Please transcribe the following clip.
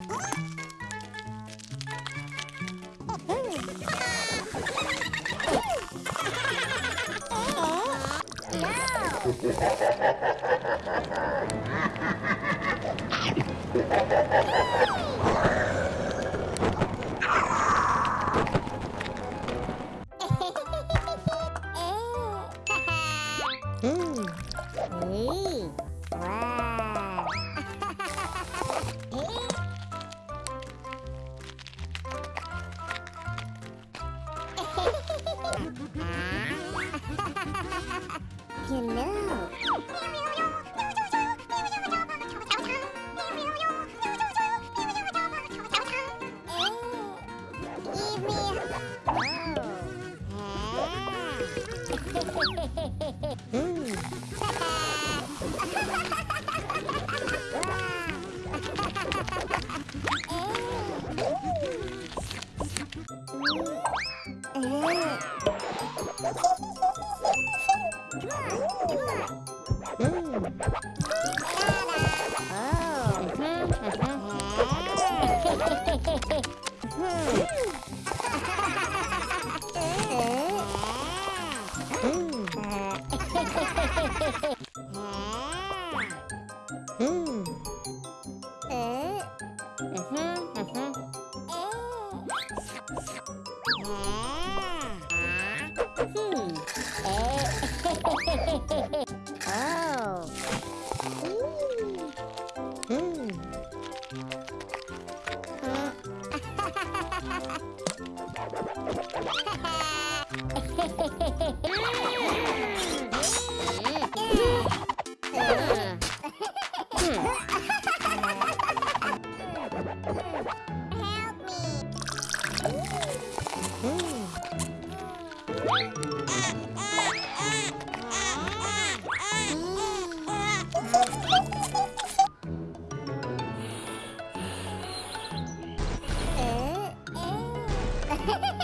Hey. You know. Give me Help me. Eh, Ha ha ha!